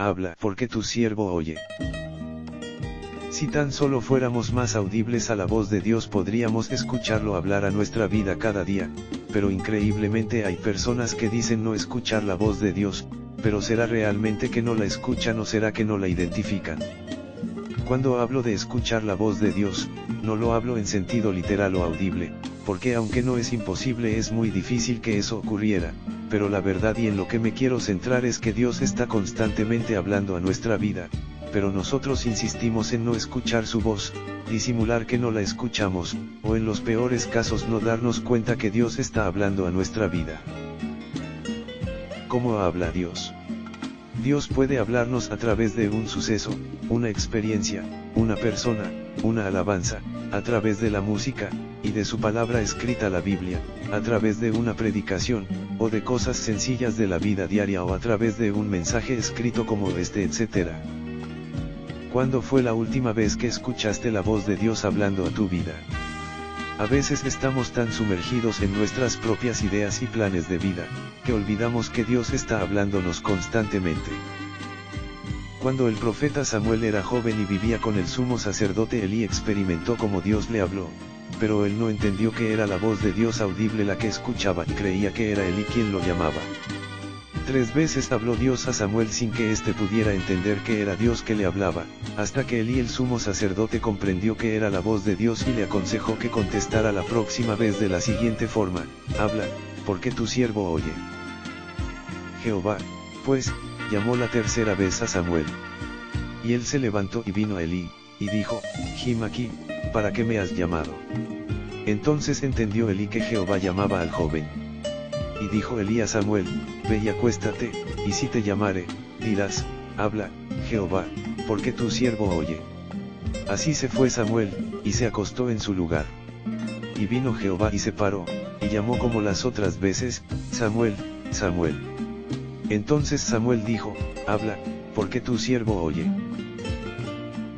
habla, porque tu siervo oye. Si tan solo fuéramos más audibles a la voz de Dios podríamos escucharlo hablar a nuestra vida cada día, pero increíblemente hay personas que dicen no escuchar la voz de Dios, pero ¿será realmente que no la escuchan o será que no la identifican? Cuando hablo de escuchar la voz de Dios, no lo hablo en sentido literal o audible, porque aunque no es imposible es muy difícil que eso ocurriera, pero la verdad y en lo que me quiero centrar es que Dios está constantemente hablando a nuestra vida, pero nosotros insistimos en no escuchar su voz, disimular que no la escuchamos, o en los peores casos no darnos cuenta que Dios está hablando a nuestra vida. ¿Cómo habla Dios? Dios puede hablarnos a través de un suceso, una experiencia, una persona, una alabanza, a través de la música, y de su palabra escrita la Biblia, a través de una predicación, o de cosas sencillas de la vida diaria o a través de un mensaje escrito como este etc. ¿Cuándo fue la última vez que escuchaste la voz de Dios hablando a tu vida? A veces estamos tan sumergidos en nuestras propias ideas y planes de vida, que olvidamos que Dios está hablándonos constantemente. Cuando el profeta Samuel era joven y vivía con el sumo sacerdote Elí experimentó como Dios le habló, pero él no entendió que era la voz de Dios audible la que escuchaba y creía que era Elí quien lo llamaba. Tres veces habló Dios a Samuel sin que éste pudiera entender que era Dios que le hablaba, hasta que Elí el sumo sacerdote comprendió que era la voz de Dios y le aconsejó que contestara la próxima vez de la siguiente forma, habla, porque tu siervo oye. Jehová, pues, llamó la tercera vez a Samuel. Y él se levantó y vino a Elí, y dijo, Jim aquí, ¿para qué me has llamado? Entonces entendió Elí que Jehová llamaba al joven. Y dijo Elí a Samuel, Ve y acuéstate, y si te llamare, dirás, habla, Jehová, porque tu siervo oye. Así se fue Samuel, y se acostó en su lugar. Y vino Jehová y se paró, y llamó como las otras veces, Samuel, Samuel. Entonces Samuel dijo, habla, porque tu siervo oye.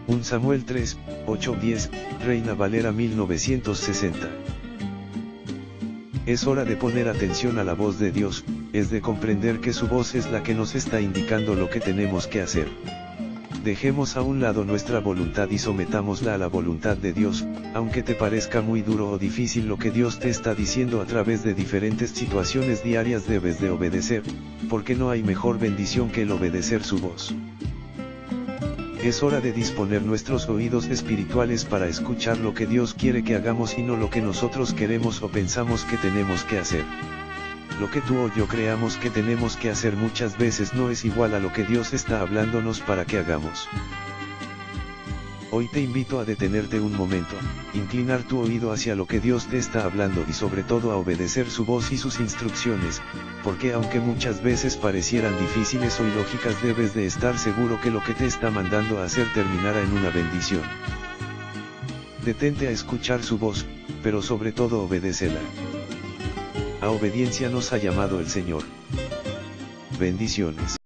1 Samuel 3, 8, 10, Reina Valera 1960. Es hora de poner atención a la voz de Dios, es de comprender que su voz es la que nos está indicando lo que tenemos que hacer. Dejemos a un lado nuestra voluntad y sometámosla a la voluntad de Dios, aunque te parezca muy duro o difícil lo que Dios te está diciendo a través de diferentes situaciones diarias debes de obedecer, porque no hay mejor bendición que el obedecer su voz. Es hora de disponer nuestros oídos espirituales para escuchar lo que Dios quiere que hagamos y no lo que nosotros queremos o pensamos que tenemos que hacer. Lo que tú o yo creamos que tenemos que hacer muchas veces no es igual a lo que Dios está hablándonos para que hagamos. Hoy te invito a detenerte un momento, inclinar tu oído hacia lo que Dios te está hablando y sobre todo a obedecer su voz y sus instrucciones, porque aunque muchas veces parecieran difíciles o ilógicas debes de estar seguro que lo que te está mandando a hacer terminará en una bendición. Detente a escuchar su voz, pero sobre todo obedécela. A obediencia nos ha llamado el Señor. Bendiciones.